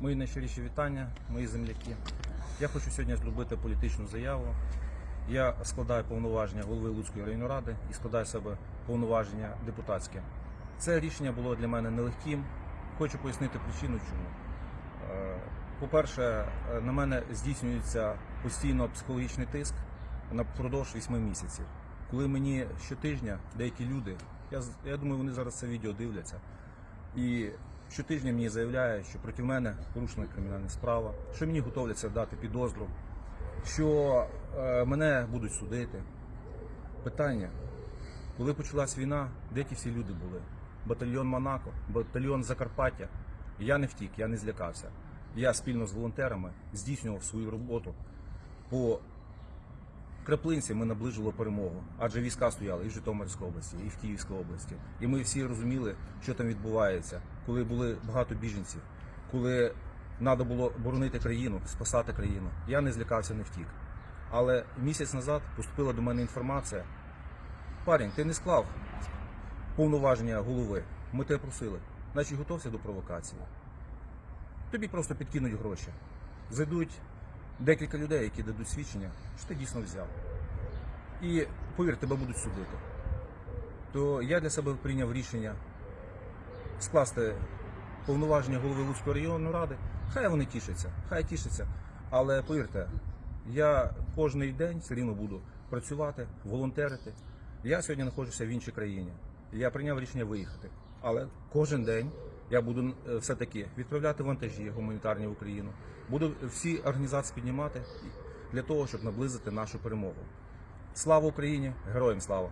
Мої найщиріші вітання, мої земляки. Я хочу сьогодні зробити політичну заяву. Я складаю повноваження голови Луцької районної ради і складаю себе повноваження депутатське. Це рішення було для мене нелегким. Хочу пояснити причину, чому. Е, По-перше, е, на мене здійснюється постійно психологічний тиск напродовж 8 місяців. Коли мені щотижня деякі люди, я, я думаю, вони зараз це відео дивляться, і щотижня мені заявляють, що проти мене порушена кримінальна справа, що мені готовляться дати підозру, що е, мене будуть судити. Питання, коли почалась війна, де ті всі люди були? Батальйон Монако, батальйон Закарпаття. Я не втік, я не злякався. Я спільно з волонтерами здійснював свою роботу. По краплинці ми наближили перемогу, адже війська стояли і в Житомирській області, і в Київській області. І ми всі розуміли, що там відбувається, коли були багато біженців, коли треба було боронити країну, спасати країну. Я не злякався, не втік. Але місяць назад поступила до мене інформація. Парень, ти не склав повноваження голови. Ми тебе просили. Значить, готовся до провокації. Тобі просто підкинуть гроші. Зайдуть декілька людей, які дадуть свідчення, що ти дійсно взяв. І повір, тебе будуть судити. То я для себе прийняв рішення скласти повноваження голови Луцької районної ради. Хай вони тішаться, хай тішаться. Але повірте, я кожний день все рівно буду працювати, волонтерити. Я сьогодні знаходжуся в іншій країні. Я прийняв рішення виїхати. Але кожен день я буду е, все-таки відправляти вантажі гуманітарні в Україну. Буду всі організації піднімати для того, щоб наблизити нашу перемогу. Слава Україні! Героям слава!